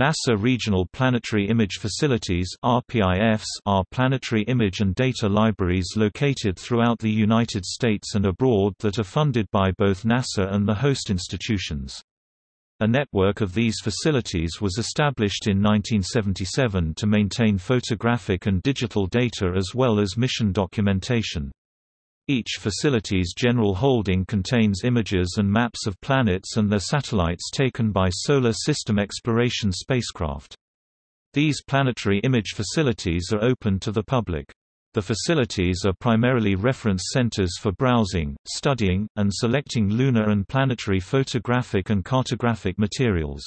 NASA Regional Planetary Image Facilities RPIFs are planetary image and data libraries located throughout the United States and abroad that are funded by both NASA and the host institutions. A network of these facilities was established in 1977 to maintain photographic and digital data as well as mission documentation. Each facility's general holding contains images and maps of planets and their satellites taken by Solar System Exploration spacecraft. These planetary image facilities are open to the public. The facilities are primarily reference centers for browsing, studying, and selecting lunar and planetary photographic and cartographic materials.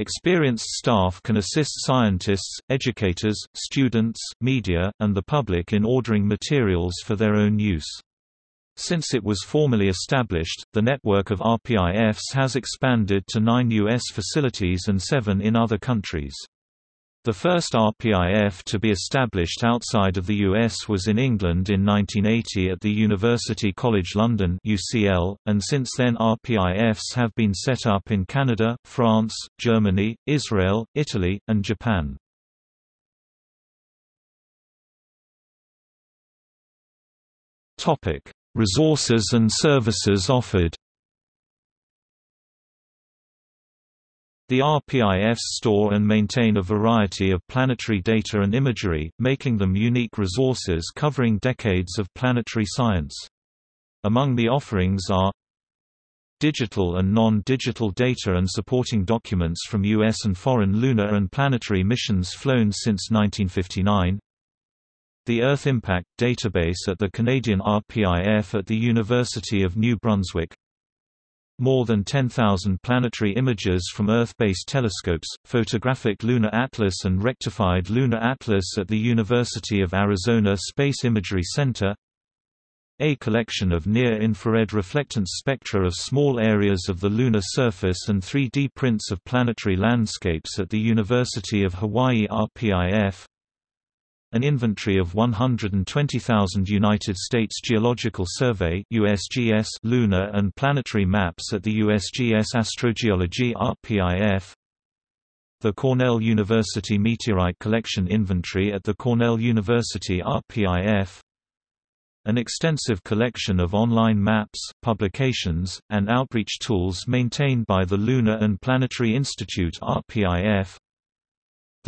Experienced staff can assist scientists, educators, students, media, and the public in ordering materials for their own use. Since it was formally established, the network of RPIFs has expanded to nine U.S. facilities and seven in other countries. The first RPIF to be established outside of the US was in England in 1980 at the University College London UCL, and since then RPIFs have been set up in Canada, France, Germany, Israel, Italy, and Japan. Resources and services offered The RPIFs store and maintain a variety of planetary data and imagery, making them unique resources covering decades of planetary science. Among the offerings are digital and non-digital data and supporting documents from U.S. and foreign lunar and planetary missions flown since 1959 the Earth Impact Database at the Canadian RPIF at the University of New Brunswick more than 10,000 planetary images from Earth-based telescopes, photographic lunar atlas and rectified lunar atlas at the University of Arizona Space Imagery Center. A collection of near-infrared reflectance spectra of small areas of the lunar surface and 3D prints of planetary landscapes at the University of Hawaii RPIF an inventory of 120,000 United States Geological Survey USGS lunar and planetary maps at the USGS Astrogeology RPIF the Cornell University Meteorite Collection Inventory at the Cornell University RPIF an extensive collection of online maps, publications, and outreach tools maintained by the Lunar and Planetary Institute RPIF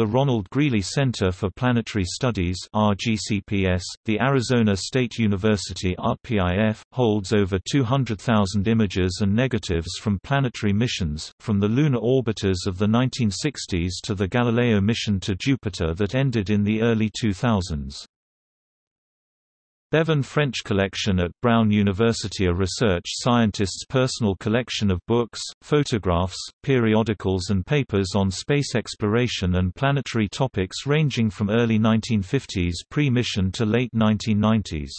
the Ronald Greeley Center for Planetary Studies RGCPS, the Arizona State University RPIF, holds over 200,000 images and negatives from planetary missions, from the lunar orbiters of the 1960s to the Galileo mission to Jupiter that ended in the early 2000s. Bevan French Collection at Brown University A research scientist's personal collection of books, photographs, periodicals and papers on space exploration and planetary topics ranging from early 1950s pre-mission to late 1990s.